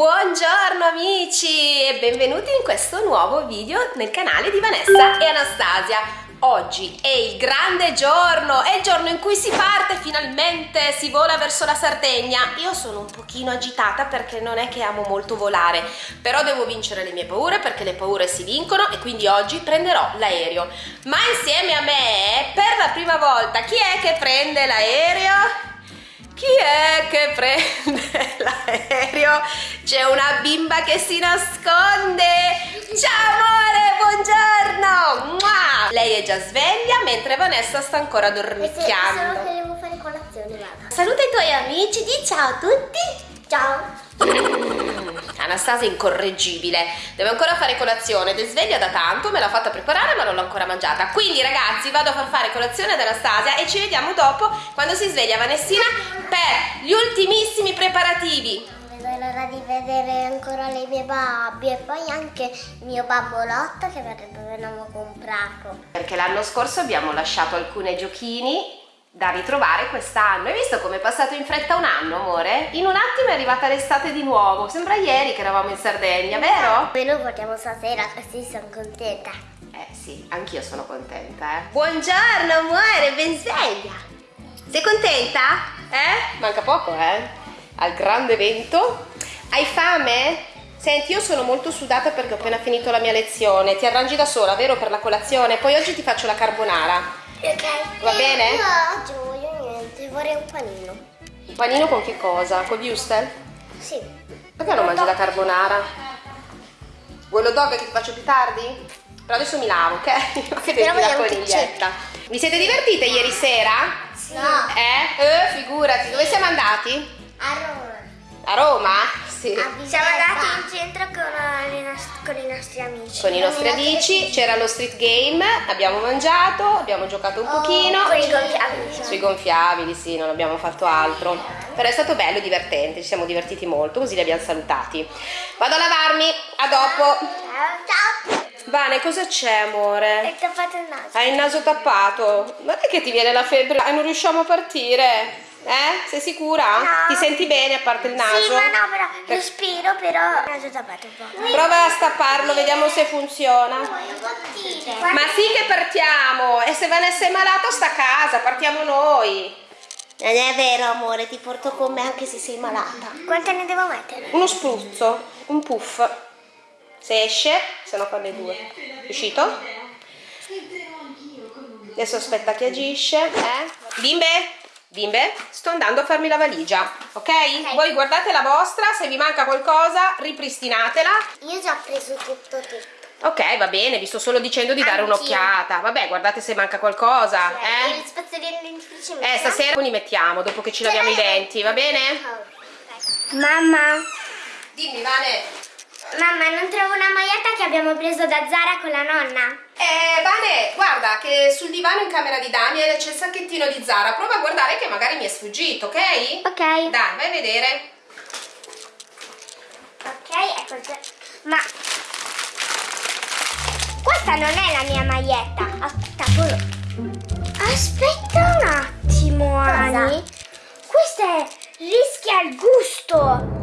Buongiorno amici e benvenuti in questo nuovo video nel canale di Vanessa e Anastasia. Oggi è il grande giorno, è il giorno in cui si parte finalmente, si vola verso la Sardegna. Io sono un pochino agitata perché non è che amo molto volare, però devo vincere le mie paure perché le paure si vincono e quindi oggi prenderò l'aereo. Ma insieme a me, per la prima volta, chi è che prende l'aereo? Chi è che prende l'aereo? C'è una bimba che si nasconde! Ciao amore, buongiorno! Mua! Lei è già sveglia mentre Vanessa sta ancora dormicchiando. Che devo fare colazione. Saluta i tuoi amici, di ciao a tutti! Ciao! Anastasia è incorreggibile. Deve ancora fare colazione. Ed è sveglia da tanto me l'ha fatta preparare ma non l'ho ancora mangiata. Quindi ragazzi vado a far fare colazione ad Anastasia e ci vediamo dopo quando si sveglia Vanessina per gli ultimissimi preparativi. Non vedo l'ora di vedere ancora le mie babbie. E poi anche il mio babbolotto che avevamo comprato. perché l'anno scorso abbiamo lasciato alcuni giochini da ritrovare quest'anno hai visto come è passato in fretta un anno amore? in un attimo è arrivata l'estate di nuovo sembra ieri che eravamo in Sardegna vero? Noi lo portiamo stasera così sono contenta. Eh sì, anch'io sono contenta, eh. Buongiorno amore, ben sveglia. Sei contenta? Eh? Manca poco, eh? Al grande evento. Hai fame? Senti, io sono molto sudata perché ho appena finito la mia lezione. Ti arrangi da sola, vero, per la colazione? Poi oggi ti faccio la carbonara. Ok. Va bene? No, oggi non voglio niente, vorrei un panino. Un panino con che cosa? Con wurstel? Sì. Perché non mangi la carbonara? Vuoi lo dog che ti faccio più tardi? Però adesso mi lavo, ok? Che devi la coniglietta. Vi siete divertite ieri sera? Sì. Eh? Eh, figurati, dove siamo andati? A Roma. A Roma? Sì. Siamo andati in centro con, i nos- con i nostri amici. Con i nostri amici, c'era lo street game, abbiamo mangiato, abbiamo giocato un pochino. Oh, Con i gonfiabili. Sui gonfiabili, sì, non abbiamo fatto altro. Però è stato bello e divertente, ci siamo divertiti molto, così li abbiamo salutati. Vado a lavarmi, a dopo. Ciao, ciao. Vane, cosa c'è, amore? Ho fatto il naso. Hai il naso tappato? Non è che ti viene la febbre e non riusciamo a partire? Eh? Sei sicura? No. Ti senti bene a parte il naso? Sì, ma no, però Per- respiro, però il naso tappato un po'. Prova a stapparlo, vediamo se funziona. Ma sì che partiamo! E se Vanessa è malata sta a casa, partiamo noi. Non è vero, amore, ti porto con me anche se sei malata. Quante ne devo mettere? Uno spruzzo, un puff. Se esce, se no fanno i due. Riuscito? Adesso aspetta che agisce. Eh? Bimbe? Bimbe? Sto andando a farmi la valigia, ok? Ok. Voi guardate la vostra, se vi manca qualcosa ripristinatela. Io ho già preso tutto, tutto. Ok, va bene, vi sto solo dicendo di dare un'occhiata. Vabbè, guardate se manca qualcosa, E eh? le spazzolini dentifrici Eh, stasera li mettiamo dopo che ci laviamo i denti, va bene? Mamma, Dimmi, Vane. mamma, non trovo una maglietta che abbiamo preso da Zara con la nonna. Eh, Vane, guarda che sul divano in camera di Daniel c'è il sacchettino di Zara. Prova a guardare che magari mi è sfuggito, ok? Ok. Dai, vai a vedere. Ok, ecco già. Ma questa non è la mia maglietta. Aspetta. Aspetta un attimo, Ani. Questa è rischia il gusto.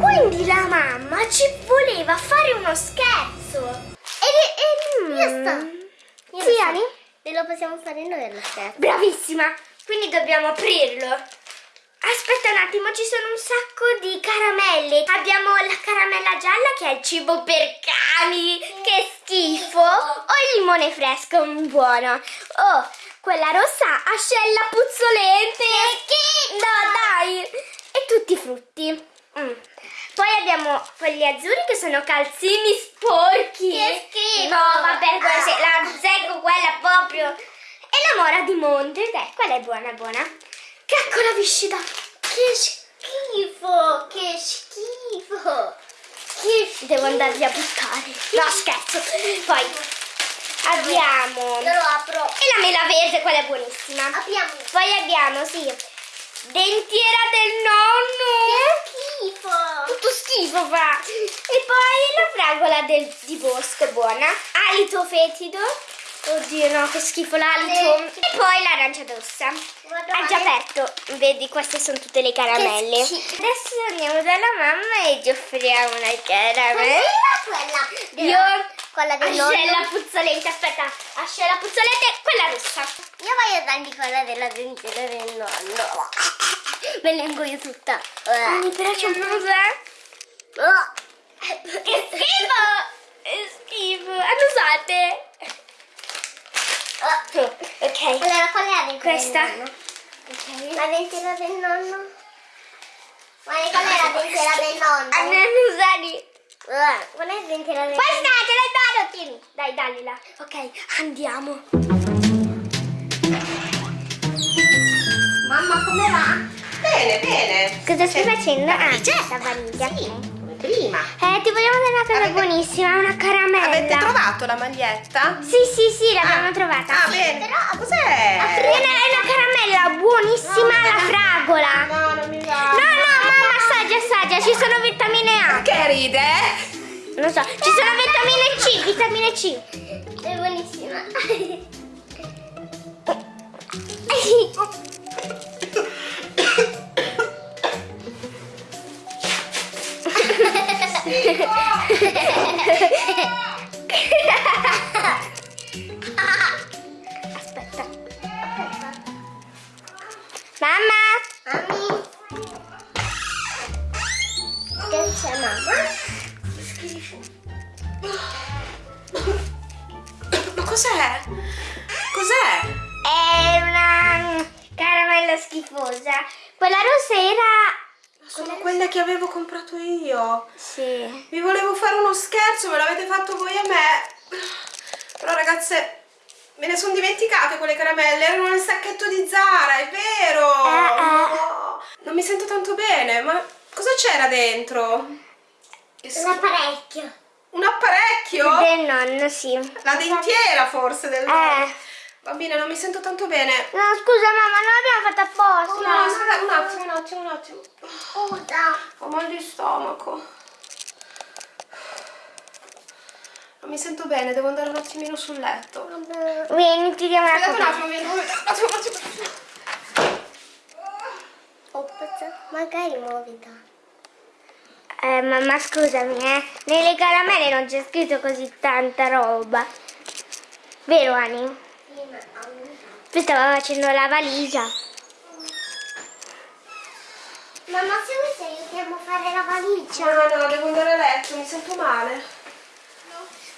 Quindi la mamma ci voleva fare uno scherzo. E, e, Io sto. Sì, Ani? E lo possiamo fare noi allo scherzo. Bravissima! Quindi dobbiamo aprirlo. Aspetta un attimo, ci sono un sacco di caramelle. Abbiamo la caramella gialla che è il cibo per cani. Che schifo! O il limone fresco, mm, buono. Oh, quella rossa ascella puzzolente. Che No, dai! E tutti i frutti. Mm. Poi abbiamo quelli azzurri che sono calzini sporchi. Che schifo! No, vabbè, quella se- la secco quella proprio. E la mora di monte, dai, quella è buona, buona. Caccola viscida. Che schifo! Che schifo! Che devo andarli a buttare. No, scherzo. Poi abbiamo Io lo apro. e la mela verde, quella è buonissima. Apriamo. Poi abbiamo, sì, dentiera del nonno. Schifo! Tutto schifo fa. E poi la fragola del, di bosco, buona. Alito fetido. Oddio no, che schifo l'alito. E poi l'arancia rossa. Ha già aperto. Vedi, queste sono tutte le caramelle. Adesso andiamo dalla mamma e gli offriamo una caramella. Quella, quella. Io Quella del ascella nonno. puzzolente, aspetta, ascella puzzolente, quella rossa. Io voglio dargli quella della dentiera del nonno. Me ne ingoio tutta. Mi piace eh? Oh. Che schifo! Che schifo! Annusate! Oh. Ok. Allora, qual è la dentiera Questa. nonno? La dentiera del nonno? Guarda, qual è la dentiera del nonno? Annusati! Guarda, Qual è la dentiera del Questa nonno? te la do, tieni. Dai, dagliela. Ok, andiamo. Bene. Cosa stai Sì. facendo? Ah, la valigia. Sì, come prima. Eh, ti vogliamo dare una cosa Avete- buonissima, una caramella. Avete trovato la maglietta? Sì, sì, sì, l'abbiamo Ah. trovata. Ah, bene. però- Cos'è? È una, caramella buonissima alla fragola. No, non mi va. No, no, mamma, assaggia, assaggia, ci sono vitamine A. Che ride? Non so, ci sono vitamine C, vitamine C. È buonissima. Aspetta. Mamma! Mami. Che c'è mamma? Ma cos'è? Cos'è? È una caramella schifosa. Quella rossa era... Sono quelle che avevo comprato io. Sì. Vi volevo fare uno scherzo, me l'avete fatto voi a me. Però ragazze, me ne sono dimenticate quelle caramelle, erano nel sacchetto di Zara, è vero. Eh, eh. No, non mi sento tanto bene, ma cosa c'era dentro? Che schifo. L'apparecchio. Un apparecchio? Del nonno, sì. La dentiera forse del Eh. Bambina, non mi sento tanto bene. No, scusa mamma, non l'abbiamo fatto apposta. No, aspetta, un attimo, un attimo, un attimo. Scusa. Ho mal di stomaco. Non mi sento bene, devo andare un attimino sul letto. Vieni, ti diamo una Aspetta un copa. attimo, vieni, un attimo, un attimo. Ops, magari muovita. Eh, mamma, scusami, eh. Nelle caramelle non c'è scritto così tanta roba. Vero, Ani? Tu stavo facendo la valigia. Mamma, se vuoi ti aiutiamo a fare la valigia? No, no, devo andare a letto, mi sento male.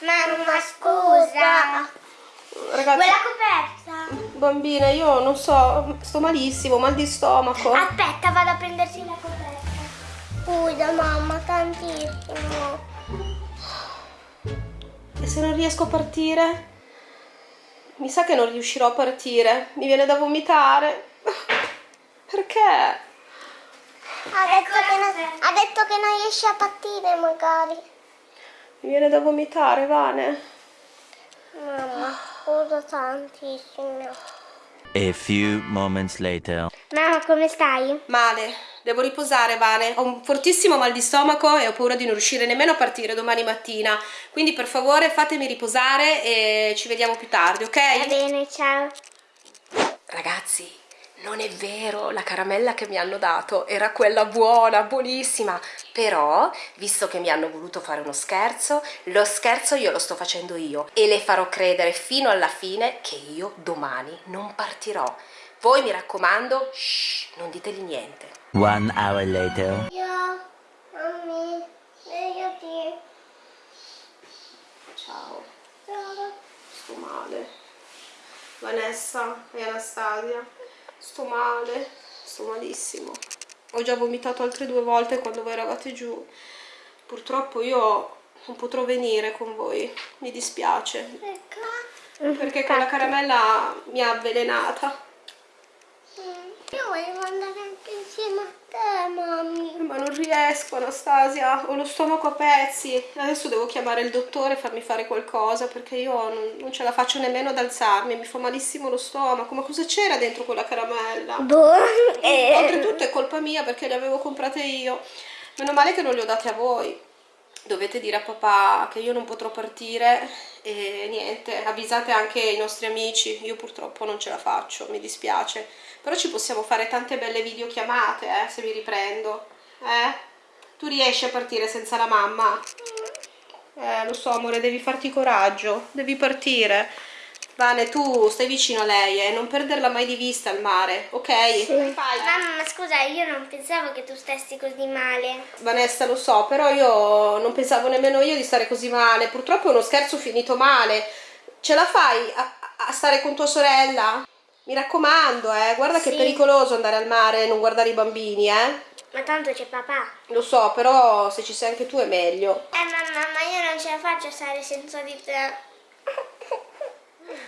Mamma, scusa. Ragazzi, Vuoi la coperta? bambina, io non so, sto malissimo, mal di stomaco. Aspetta, vado a prendersi la coperta. Scusa mamma, tantissimo. E se non riesco a partire? Mi sa che non riuscirò a partire. Mi viene da vomitare. Perché? Ha detto, che non, ha detto che non riesce a partire magari. Mi viene da vomitare, Vane. Mamma, scusa tantissimo. A few moments later. Mamma, come stai? Male, devo riposare, Vane. Ho un fortissimo mal di stomaco e ho paura di non riuscire nemmeno a partire domani mattina. Quindi per favore fatemi riposare e ci vediamo più tardi, ok? Va bene, ciao. Ragazzi, non è vero, la caramella che mi hanno dato era quella buona, buonissima. Però, visto che mi hanno voluto fare uno scherzo, lo scherzo io lo sto facendo io e le farò credere fino alla fine che io domani non partirò. Voi mi raccomando, shh, non ditegli niente. One hour later. Io, svegliati. Ciao, sto male. Vanessa e Anastasia, sto male, sto malissimo. Ho già vomitato altre due volte quando voi eravate giù. Purtroppo io non potrò venire con voi, mi dispiace, Perché? perché quella caramella mi ha avvelenata. Io volevo andare anche insieme a te, mammi. Ma non riesco, Anastasia, ho lo stomaco a pezzi. Adesso devo chiamare il dottore e farmi fare qualcosa perché io non, non ce la faccio nemmeno ad alzarmi, mi fa malissimo lo stomaco. Ma cosa c'era dentro quella caramella? Boh. eh, Oltretutto è colpa mia perché le avevo comprate io. Meno male che non le ho date a voi. Dovete dire a papà che io non potrò partire e niente, avvisate anche i nostri amici, io purtroppo non ce la faccio, mi dispiace, però ci possiamo fare tante belle videochiamate eh, se mi riprendo, eh? Tu riesci a partire senza la mamma? Eh, lo so amore, devi farti coraggio, devi partire. Vane, tu stai vicino a lei e eh? non perderla mai di vista al mare, ok? Sì. Mamma, ma scusa, io non pensavo che tu stessi così male. Vanessa, lo so, però io non pensavo nemmeno io di stare così male. Purtroppo è uno scherzo finito male. Ce la fai a, a stare con tua sorella? Mi raccomando, eh, guarda sì. che è pericoloso andare al mare e non guardare i bambini, eh. Ma tanto c'è papà. Lo so, però se ci sei anche tu è meglio. Eh mamma, ma io non ce la faccio a stare senza di te.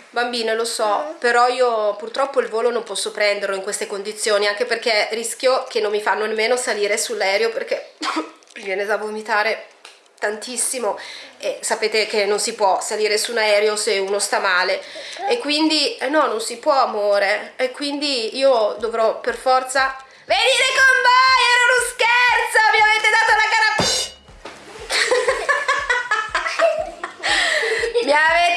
Bambine, lo so, però io purtroppo il volo non posso prenderlo in queste condizioni, anche perché rischio che non mi fanno nemmeno salire sull'aereo perché viene da vomitare tantissimo e sapete che non si può salire su un aereo se uno sta male e quindi, eh no, non si può amore e quindi io dovrò per forza Venite con voi, era uno scherzo, mi avete dato la caramella. mi avete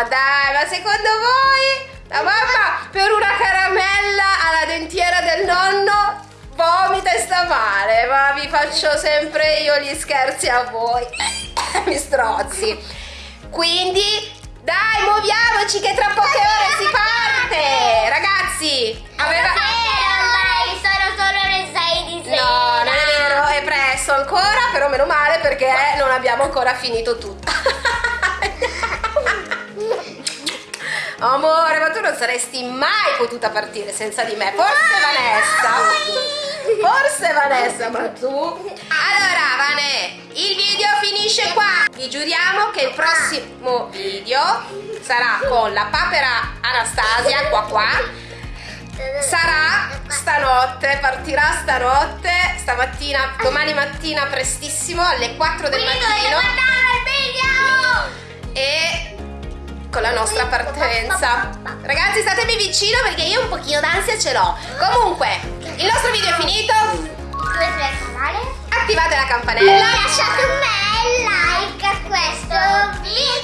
ma dai, ma secondo voi la mamma per una caramella alla dentiera del nonno vomita e sta male, ma vi faccio sempre io gli scherzi a voi. mi strozzi. Quindi, dai, muoviamoci che tra poche ore si parte. Ragazzi, aveva... Vero, sono solo le 6 di sera. No, non è vero, è presto ancora, però meno male perché non abbiamo ancora finito tutto. Amore, ma tu non saresti mai potuta partire senza di me. Forse Vanessa. Forse Vanessa, ma tu... Allora, Vane, il video finisce qua. Vi giuriamo che il prossimo video sarà con la papera Anastasia, qua qua. Sarà stanotte, partirà stanotte, stamattina, domani mattina prestissimo alle 4 del Quindi mattino. il video! E con la nostra partenza. Ragazzi statemi vicino perché io un pochino d'ansia ce l'ho. Comunque, il nostro video è finito. Attivate la campanella. E lasciate un bel like a questo video.